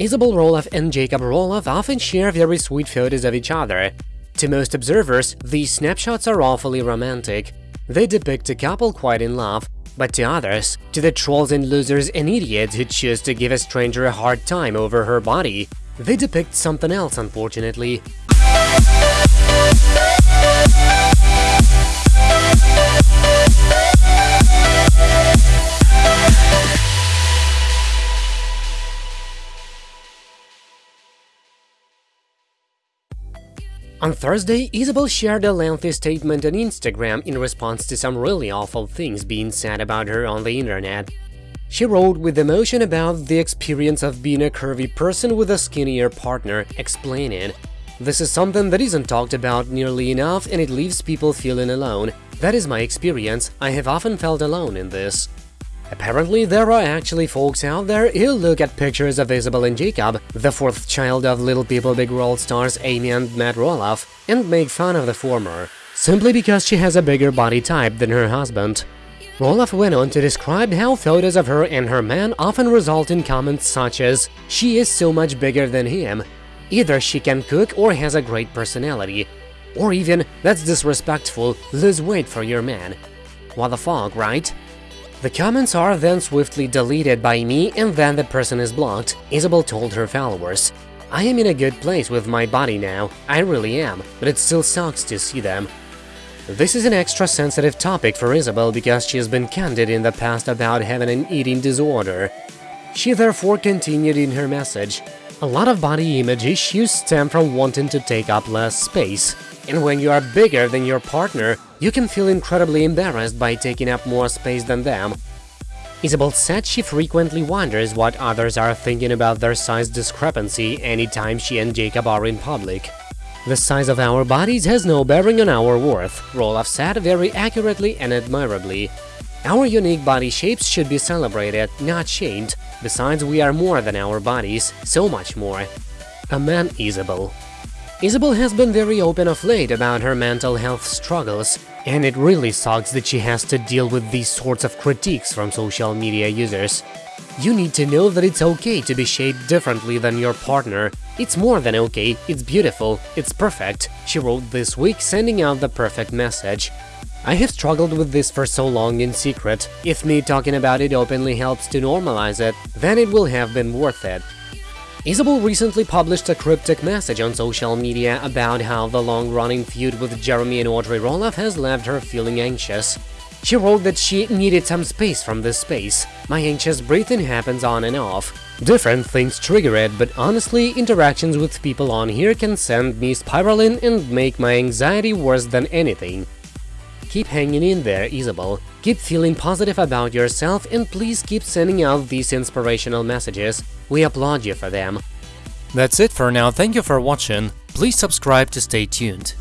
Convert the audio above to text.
Isabel Roloff and Jacob Roloff often share very sweet photos of each other. To most observers, these snapshots are awfully romantic. They depict a couple quite in love, but to others, to the trolls and losers and idiots who choose to give a stranger a hard time over her body, they depict something else, unfortunately. On Thursday, Isabel shared a lengthy statement on Instagram in response to some really awful things being said about her on the internet. She wrote with emotion about the experience of being a curvy person with a skinnier partner, explaining, This is something that isn't talked about nearly enough and it leaves people feeling alone. That is my experience, I have often felt alone in this. Apparently, there are actually folks out there who look at pictures of Isabel and Jacob, the fourth child of Little People Big World stars Amy and Matt Roloff, and make fun of the former, simply because she has a bigger body type than her husband. Roloff went on to describe how photos of her and her man often result in comments such as, she is so much bigger than him, either she can cook or has a great personality, or even, that's disrespectful, lose weight for your man. What the fuck, right? The comments are then swiftly deleted by me and then the person is blocked, Isabel told her followers. I am in a good place with my body now, I really am, but it still sucks to see them. This is an extra sensitive topic for Isabel because she has been candid in the past about having an eating disorder. She therefore continued in her message. A lot of body image issues stem from wanting to take up less space. And when you are bigger than your partner, you can feel incredibly embarrassed by taking up more space than them. Isabel said she frequently wonders what others are thinking about their size discrepancy anytime she and Jacob are in public. The size of our bodies has no bearing on our worth, Roloff said very accurately and admirably. Our unique body shapes should be celebrated, not shamed. Besides, we are more than our bodies, so much more. A man Isabel. Isabel has been very open of late about her mental health struggles, and it really sucks that she has to deal with these sorts of critiques from social media users. You need to know that it's okay to be shaped differently than your partner. It's more than okay, it's beautiful, it's perfect, she wrote this week, sending out the perfect message. I have struggled with this for so long in secret. If me talking about it openly helps to normalize it, then it will have been worth it. Isabel recently published a cryptic message on social media about how the long-running feud with Jeremy and Audrey Roloff has left her feeling anxious. She wrote that she needed some space from this space. My anxious breathing happens on and off. Different things trigger it, but honestly, interactions with people on here can send me spiraling and make my anxiety worse than anything. Keep hanging in there, Isabel. Keep feeling positive about yourself and please keep sending out these inspirational messages. We applaud you for them. That's it for now, thank you for watching, please subscribe to stay tuned.